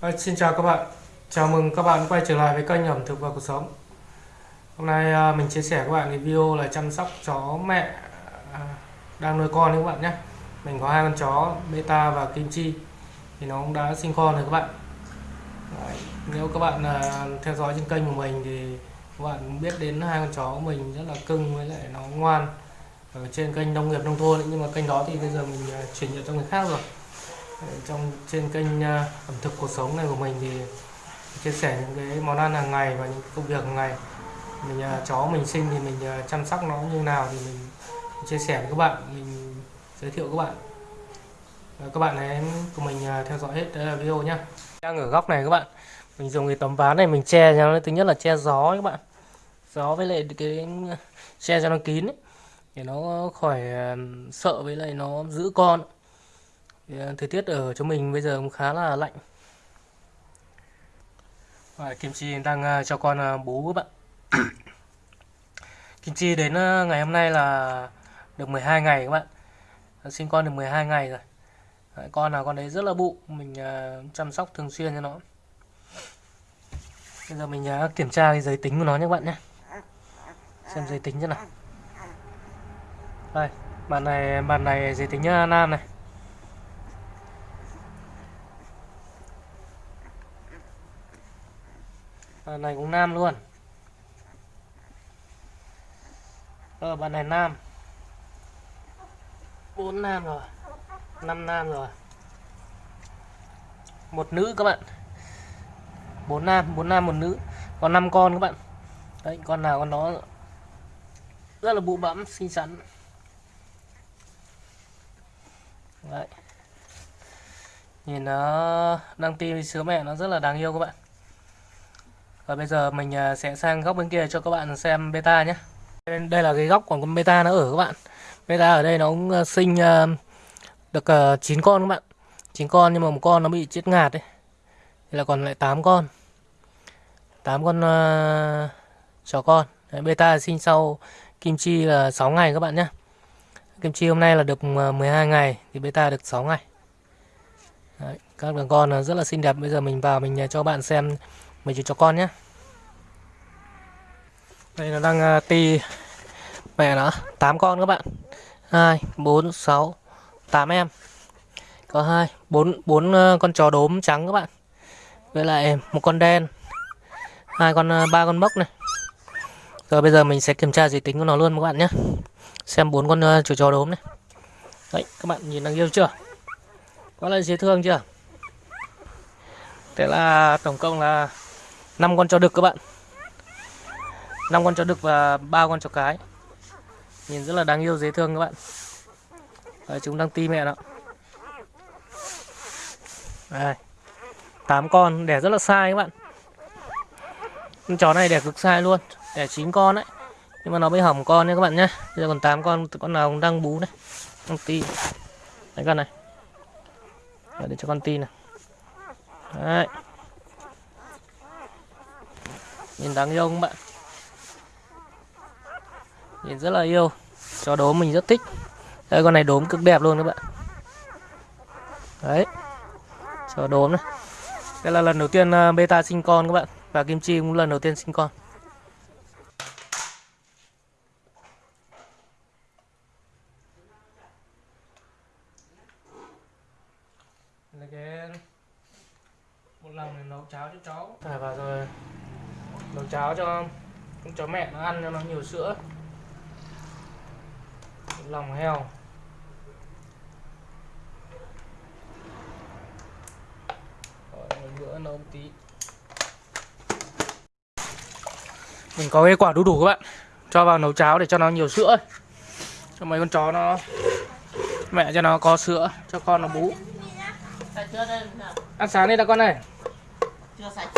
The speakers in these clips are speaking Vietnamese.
À, xin chào các bạn, chào mừng các bạn quay trở lại với kênh ẩm thực và cuộc sống. Hôm nay à, mình chia sẻ các bạn cái video là chăm sóc chó mẹ à, đang nuôi con đấy các bạn nhé. Mình có hai con chó Beta và Kim Chi thì nó cũng đã sinh con rồi các bạn. Đấy, nếu các bạn à, theo dõi trên kênh của mình thì các bạn biết đến hai con chó của mình rất là cưng với lại nó ngoan ở trên kênh nông nghiệp nông thôn ấy. nhưng mà kênh đó thì bây giờ mình à, chuyển nhượng cho người khác rồi trong trên kênh à, ẩm thực cuộc sống này của mình thì chia sẻ những cái món ăn hàng ngày và những công việc hàng ngày. Mình à, chó mình sinh thì mình à, chăm sóc nó như nào thì mình chia sẻ với các bạn mình giới thiệu các bạn. Và các bạn hãy cùng mình theo dõi hết video nhé đang ở góc này các bạn. Mình dùng cái tấm ván này mình che cho nó thứ nhất là che gió các bạn. Gió với lại cái che cho nó kín ấy, để nó khỏi sợ với lại nó giữ con. À, thời tiết ở chỗ mình bây giờ cũng khá là lạnh. Và Kim Chi đang à, cho con à, bú các bạn. Kim Chi đến ngày hôm nay là được 12 ngày các bạn. Sinh con được 12 ngày rồi. Đấy, con nào con đấy rất là bụ mình chăm sóc thường xuyên cho nó. Bây giờ mình kiểm tra cái giới tính của nó nhé các bạn nhé. Xem giới tính chứ nào. Đây bạn này bạn này giới tính nam này. À, này cũng nam luôn. Ờ bạn này nam. Bốn nam rồi. Năm nam rồi. Một nữ các bạn. Bốn nam bốn nam một nữ. Còn năm con các bạn. Đấy con nào con đó. Rất là bụ bẫm xinh xắn. Đấy. Nhìn nó đang ti sứa mẹ nó rất là đáng yêu các bạn và bây giờ mình à, sẽ sang góc bên kia cho các bạn xem beta nhé. Đây là cái góc của con beta nó ở các bạn. Beta ở đây nó cũng à, sinh à, được 9 con các bạn. 9 con nhưng mà một con nó bị chết ngạt đấy thì là còn lại 8 con. 8 con uh, chó con. Đấy, beta sinh sau kim chi là 6 ngày các bạn nhé. Kim chi hôm nay là được 12 ngày thì beta được 6 ngày. Đấy, các đường con rất là xinh đẹp. Bây giờ mình vào mình cho bạn xem mình chỉ cho con nhé. Đây nó đang uh, ti mẹ nó 8 con các bạn. 2 4 6 8 em. Có hai bốn bốn uh, con chó đốm trắng các bạn. Với lại một con đen. Hai con uh, ba con mốc này. Rồi bây giờ mình sẽ kiểm tra giới tính của nó luôn các bạn nhé. Xem bốn con uh, chó chó đốm này. Đấy các bạn nhìn đang yêu chưa? Có là dễ thương chưa? Thế là tổng cộng là 5 con chó đực các bạn. 5 con chó đực và ba con chó cái. Nhìn rất là đáng yêu dễ thương các bạn. Đấy, chúng đang ti mẹ đó đây. 8 con đẻ rất là sai các bạn. Con chó này đẻ cực sai luôn. Đẻ 9 con đấy nhưng mà nó mới hỏng con nha các bạn nhé bây giờ còn 8 con con nào cũng đang bú này. Đang ti. Đấy con này. Để cho con ti này. Đấy nhìn đáng yêu không bạn? Nhìn rất là yêu. Chó đốm mình rất thích. Đây con này đốm cực đẹp luôn các bạn. Đấy. Chó đốm này. Đây là lần đầu tiên à, beta sinh con các bạn. Và kim chi cũng lần đầu tiên sinh con. Một lần này nấu cháo cho cháu. Thả vào rồi nấu cháo cho con chó mẹ nó ăn cho nó nhiều sữa. Lòng heo. Rồi, bữa nấu một tí. Mình có cái quả đu đủ các bạn. Cho vào nấu cháo để cho nó nhiều sữa cho mấy con chó nó mẹ cho nó có sữa cho con nó bú. Ăn sáng đi đã con này chưa sạch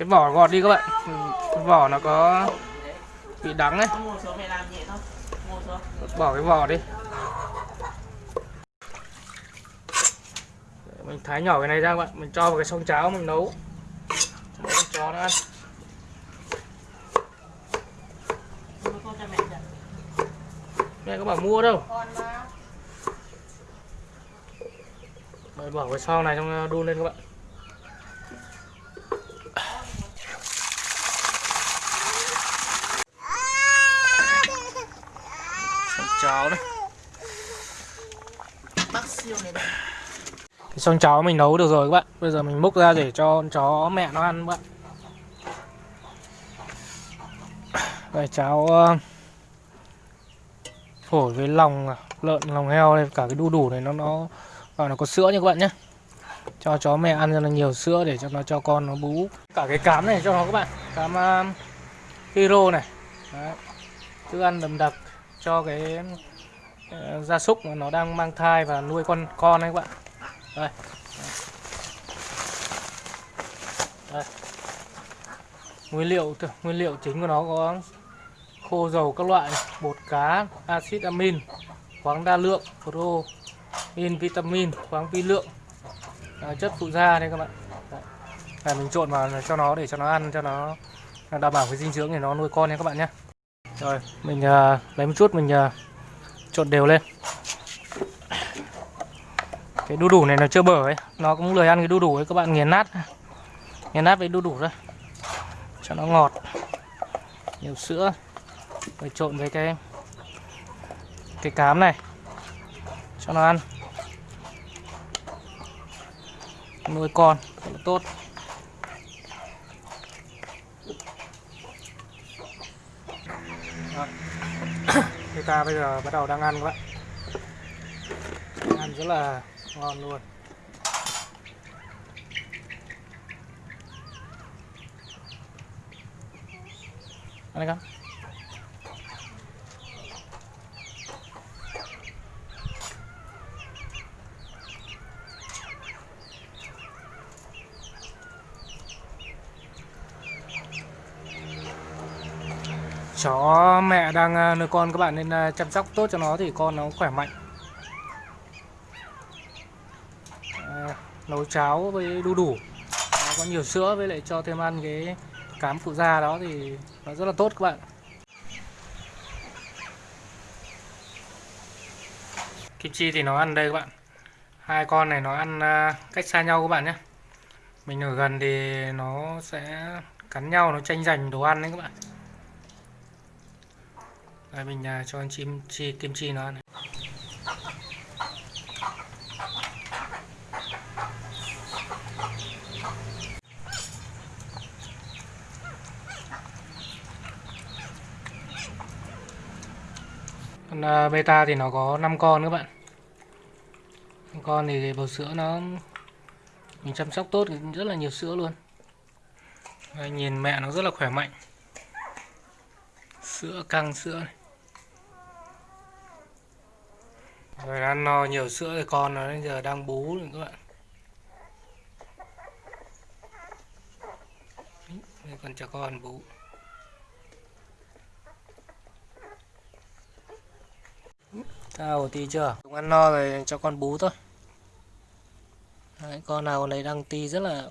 cái vỏ gọt đi các bạn. Ừ, cái vỏ nó có bị đắng ấy. Bỏ cái vỏ đi. Mình thái nhỏ cái này ra các bạn. Mình cho vào cái sông cháo mình nấu. Cho con chó nó ăn. Mẹ có bảo mua đâu. Mình bỏ cái sau này trong đun lên các bạn. Cháo này Bác siêu này đây. cái xong cháo mình nấu được rồi các bạn. Bây giờ mình múc ra để cho con chó mẹ nó ăn các bạn. Đây cháo ờ, phổi với lòng lợn lòng heo này cả cái đu đủ này nó nó vào nó có sữa nha các bạn nhé cho chó mẹ ăn cho nó nhiều sữa để cho nó cho con nó bú. Cả cái cám này cho nó các bạn. Cám uh, hero này. Đấy. thức ăn đậm đặc cho cái ờ, gia súc mà nó đang mang thai và nuôi con con đấy các bạn. Đây. Đây. Nguyên liệu nguyên liệu chính của nó có khô dầu các loại bột cá axit amin khoáng đa lượng pro, in vitamin khoáng vi lượng à, chất phụ gia đây các bạn. Đấy. Đây, mình trộn vào cho nó để cho nó ăn cho nó đảm bảo cái dinh dưỡng để nó nuôi con nha các bạn nhé rồi mình uh, lấy một chút mình uh, trộn đều lên. Cái đu đủ này nó chưa bở ấy nó cũng lười ăn cái đu đủ ấy các bạn nghiền nát. Nghiền nát với đu đủ thôi cho nó ngọt nhiều sữa. Rồi trộn với cái cái cám này cho nó ăn. Nuôi con rất là tốt. Người ta bây giờ bắt đầu đang ăn các bạn. Ăn rất là ngon luôn. Ăn đi con. Chó mẹ đang à, nuôi con các bạn nên à, chăm sóc tốt cho nó thì con nó khỏe mạnh. À, nấu cháo với đu đủ. Nó có nhiều sữa với lại cho thêm ăn cái cám phụ da đó thì nó rất là tốt các bạn. Kim chi thì nó ăn đây các bạn. Hai con này nó ăn à, cách xa nhau các bạn nhé. Mình ở gần thì nó sẽ cắn nhau nó tranh giành đồ ăn đấy các bạn đây mình à, cho con chim chi kim chi nó ăn này. Con à, beta thì nó có 5 con các bạn. 5 con thì bầu sữa nó mình chăm sóc tốt thì rất là nhiều sữa luôn. Đây, nhìn mẹ nó rất là khỏe mạnh. Sữa căng sữa này. Rồi ăn no nhiều sữa thì con nó bây giờ đang bú rồi các bạn. Đây con cho con bú. Sao tí chưa? Chúng ăn no rồi cho con bú thôi. Đấy, con nào con đấy đang ti rất là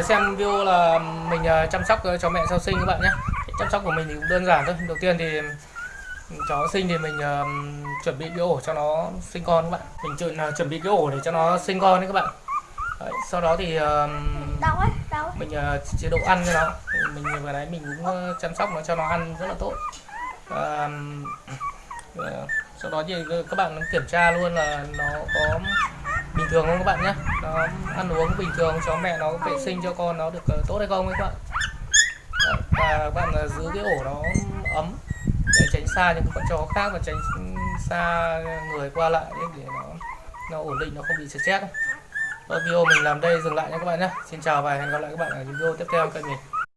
Xem video là mình ờ, chăm sóc cho mẹ sau sinh các bạn nhé. Chăm sóc của mình thì cũng đơn giản thôi. Đầu tiên thì chó sinh thì mình ờ, chuẩn bị cái ổ cho nó sinh con các bạn. Mình chuẩn, ờ, chuẩn bị cái ổ để cho nó sinh con đấy các bạn. Đấy, Sau đó thì ờ, Đau ấy, đau. mình ờ, chế độ ăn cho nó. Mình vừa nãy mình cũng ờ, chăm sóc nó cho nó ăn rất là tốt. Ờ, ờ, sau đó thì các bạn kiểm tra luôn là nó có bình thường không các bạn nhé. Nó ăn uống bình thường, chó mẹ nó vệ sinh cho con nó được ờ, tốt hay không ấy các bạn? Và các bạn ờ, giữ cái ổ nó ấm để tránh xa những con chó khác và tránh xa người qua lại để nó nó ổn định, nó không bị stress. Rồi video mình làm đây dừng lại nha các bạn nhé. Xin chào và hẹn gặp lại các bạn ở những video tiếp theo. Kênh mình